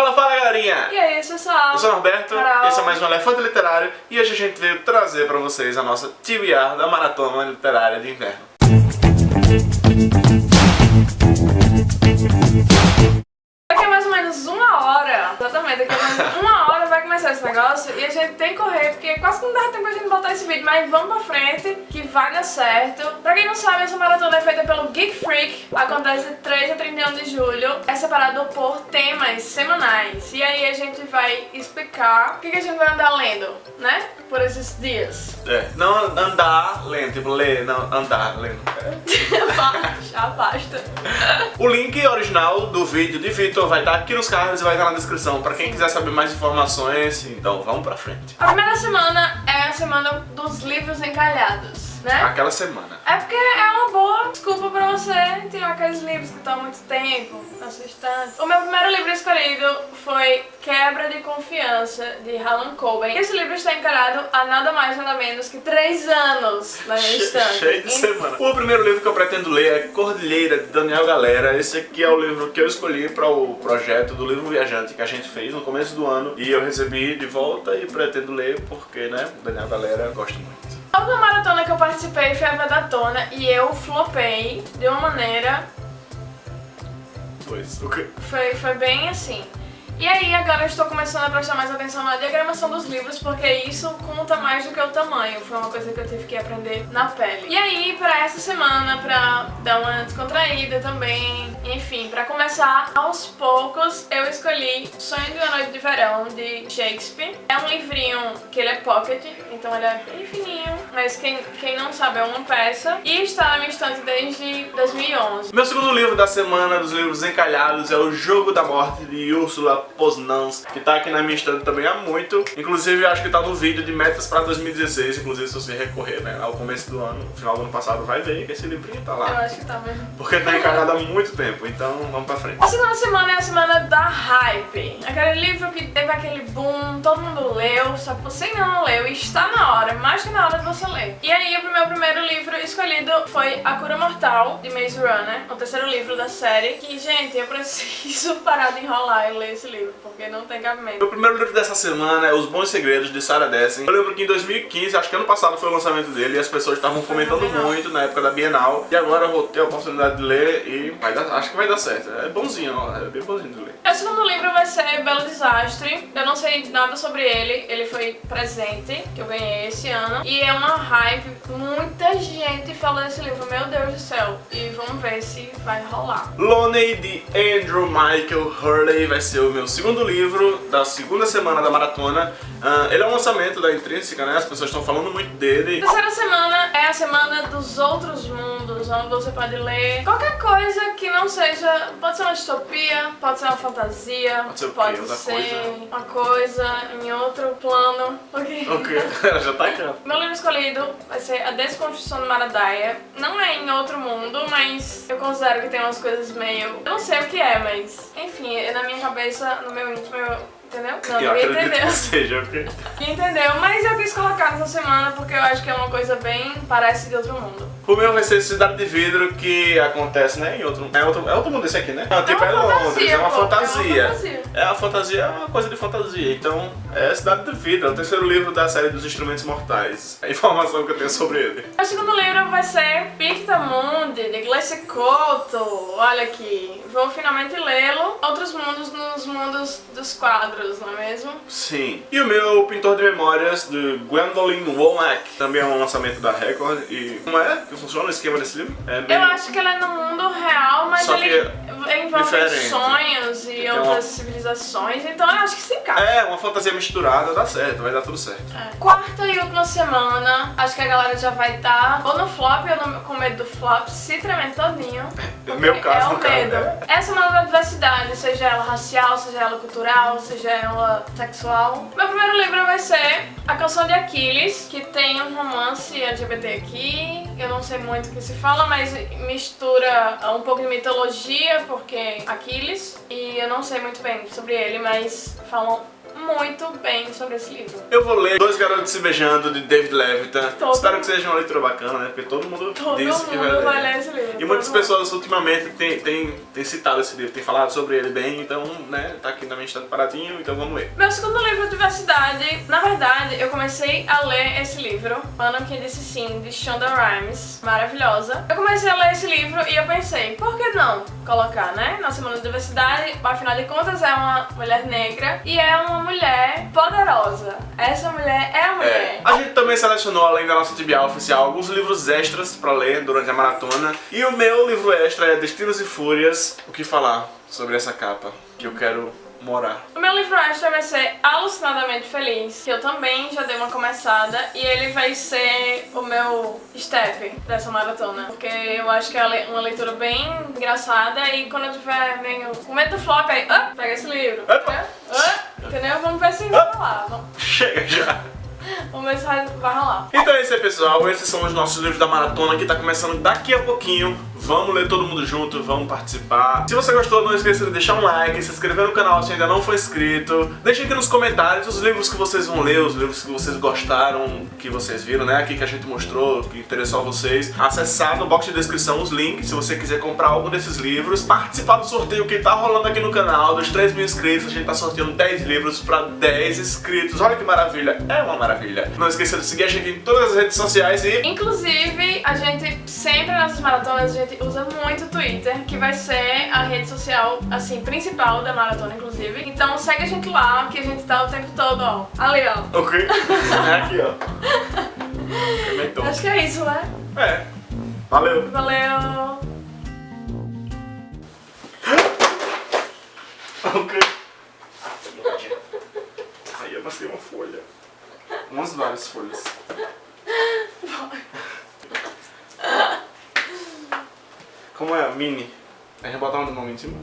Fala, fala galerinha! E aí, pessoal? Eu sou o Norberto, Carol. esse é mais um Elefante Literário e hoje a gente veio trazer pra vocês a nossa TBR da Maratona Literária de Inverno. Daqui a mais ou menos uma hora, exatamente, daqui a mais ou menos uma hora vai começar esse negócio e a gente tem que correr, porque quase que não dá tempo pra gente botar esse vídeo, mas vamos pra frente, vai dar certo. Pra quem não sabe, essa maratona é feita pelo Geek Freak, acontece de 3 a 31 de julho, é separado por temas semanais. E aí a gente vai explicar o que, que a gente vai andar lendo, né, por esses dias. É, não andar lendo, tipo ler, não andar lendo. Já basta. O link original do vídeo de Vitor vai estar aqui nos cards e vai estar na descrição pra quem quiser saber mais informações, então vamos pra frente. A primeira semana é a semana dos livros encalhados, né? Aquela semana. É porque é uma boa desculpa pra você tirar aqueles livros que estão há muito tempo na sua estante. O meu primeiro livro escolhido foi Quebra de Confiança, de Harlan Coben. Esse livro está encalhado há nada mais nada menos que 3 anos na minha estante. Cheio de Em- semana. O primeiro livro que eu pretendo ler é Cordilheira, de Daniel Galera. Esse aqui é o livro que eu escolhi para o projeto do livro Viajante que a gente fez no começo do ano. E eu recebi de volta e pretendo ler porque, né, Daniel Galera eu gosto muito. A última maratona que eu participei foi a Vedatona e eu flopei de uma maneira Pois, o que... Foi, foi bem assim. E aí agora eu estou começando a prestar mais atenção na diagramação dos livros, porque isso conta mais do que o tamanho. Foi uma coisa que eu tive que aprender na pele. E aí, pra essa semana, pra dar uma descontraída também, enfim, pra começar aos poucos, eu escolhi Sonho de uma Verão, de Shakespeare. É um livrinho que ele é pocket, então ele é bem fininho, mas quem, quem não sabe é uma peça. E está na minha estante desde 2011. Meu segundo livro da semana dos livros encalhados é O Jogo da Morte, de Úrsula Poznans, que tá aqui na minha estante também há muito. Inclusive, eu acho que tá no vídeo de metas pra 2016, inclusive se você recorrer, né, ao começo do ano, no final do ano passado, vai ver que esse livrinho tá Eu lá. acho que tá mesmo. Porque tá encalhado há muito tempo, então vamos pra frente. A segunda semana é a semana da hype. Aquele livro que teve aquele boom, todo mundo leu, só que você ainda não leu e está na hora, mais que na hora de você ler. E aí o meu primeiro livro escolhido foi A Cura Mortal, de Maze Runner, o terceiro livro da série. Que, gente, eu preciso parar de enrolar e ler esse livro, porque não tem cabimento. Meu primeiro livro dessa semana é Os Bons Segredos, de Sarah Dessen. Eu lembro que em 2015, acho que ano passado foi o lançamento dele, e as pessoas estavam comentando muito na época da Bienal. E agora eu vou ter a oportunidade de ler e vai dar- acho que vai dar certo. É bonzinho, ó, é bem bonzinho de ler. O segundo livro vai ser Belo Eu não sei nada sobre ele. Ele foi presente que eu ganhei esse ano. E é uma hype. Muita gente fala desse livro. Meu Deus do céu. E vamos ver se vai rolar. Lonely, de Andrew Michael Hurley, vai ser o meu segundo livro da segunda semana da maratona. Ah, ele é um lançamento da Intrínseca, né? As pessoas estão falando muito dele. terceira semana é a semana dos outros mundos, onde você pode ler qualquer coisa que não seja. Pode ser uma distopia, pode ser uma fantasia, Pode ser? Outra ser coisa? uma coisa em outro plano. Ok. Ok, ela já tá aqui. Meu livro escolhido vai ser A Desconstrução de Maradaia. Não é em outro mundo, mas eu considero que tem umas coisas meio... Eu não sei o que é, mas... Enfim, na minha cabeça, no meu íntimo, eu... Entendeu? Não, Eu ninguém entendeu. que seja? Ninguém entendeu, mas eu quis colocar nessa semana porque eu acho que é uma coisa bem... Parece de outro mundo. O meu vai ser Cidade de Vidro, que acontece, né, em outro... É outro, é outro mundo esse aqui, né? Não, tipo, é, uma Londres, fantasia, é uma pô, é uma fantasia. fantasia. É, a fantasia é uma coisa de fantasia. Então, é Cidade de Vidro, é o terceiro livro da série dos Instrumentos Mortais. É a informação que eu tenho sobre ele. O segundo livro vai ser Pictamundi, de Gleice Couto. Olha aqui, vou finalmente lê-lo. Outros mundos nos mundos dos quadros, não é mesmo? Sim. E o meu Pintor de Memórias, de Gwendolyn Womack, também é um lançamento da Record. E como é que funciona o esquema desse livro? É Eu meio... acho que ele é no mundo real, mas Só ele envolve diferente. sonhos e Tem outras uma- civilizações, então eu acho que se encaixa. É, uma fantasia misturada, dá certo, vai dar tudo certo. É. Quarta e última semana, acho que a galera já vai estar ou no flop ou no- com medo do flop, se tremendo todinho. porque Meu caso, é o no caso, medo. né? É a semana da diversidade, seja ela racial, seja ela cultural, seja ela sexual. Meu primeiro livro vai ser A Canção de Aquiles, que tem um romance LGBT aqui. Não sei muito o que se fala, mas mistura um pouco de mitologia, porque Aquiles, e eu não sei muito bem sobre ele, mas falam muito bem sobre esse livro. Eu vou ler Dois Garotos Se Beijando, de David Levitan. Todo Espero que seja uma leitura bacana, né? Porque todo mundo Todo disse que vai mundo ler. vai ler esse livro. E muitas mundo. pessoas ultimamente têm, têm, têm citado esse livro, têm falado sobre ele bem, então, né, tá aqui na minha estante paradinho, então vamos ler. Meu segundo livro, Diversidade, na verdade, eu comecei a ler esse livro, Ana que disse sim, de Shonda Rhimes, maravilhosa. Eu comecei a ler esse livro e eu pensei, por que não colocar, né, na Semana da Diversidade, afinal de contas é uma mulher negra e é uma mulher poderosa. Essa mulher é a mulher. A gente também selecionou, além da nossa TBA oficial, alguns livros extras pra ler durante a maratona. E o meu livro extra é Destinos e Fúrias. O que falar sobre essa capa? Que eu quero morar. O meu livro extra vai ser Alucinadamente Feliz, que eu também já dei uma começada e ele vai ser o meu step dessa maratona, porque eu acho que é uma leitura bem engraçada e quando eu tiver meio com medo do flop, aí, ah, pega esse livro. Opa. Ah, entendeu? Vamos ver se vai rolar. Vamos- Chega já! Vamos ver se vai, vai rolar. Então é isso aí, pessoal. Esses são os nossos livros da maratona que tá começando daqui a pouquinho. Vamos ler todo mundo junto, vamos participar. Se você gostou, não esqueça de deixar um like, se inscrever no canal se ainda não for inscrito. Deixe aqui nos comentários os livros que vocês vão ler, os livros que vocês gostaram, que vocês viram, né? Aqui que a gente mostrou, que interessou a vocês. Acessar no box de descrição os links se você quiser comprar algum desses livros. Participar do sorteio que tá rolando aqui no canal. Dos 3 mil inscritos, a gente tá sorteando 10 livros pra 10 inscritos. Olha que maravilha, é uma maravilha. Não esqueça de seguir a gente em todas as redes sociais e Inclusive, a gente sempre nessas maratonas a gente usa muito o Twitter, que vai ser a rede social assim principal da maratona, inclusive. Então segue a gente lá, que a gente tá o tempo todo, ó. Ali, ó. Ok. É aqui, ó. Acho que é isso, né? É. Valeu. Valeu! Ok. Aí eu passei uma folha. Umas várias folhas. Como é mini? A gente botar um nome em cima?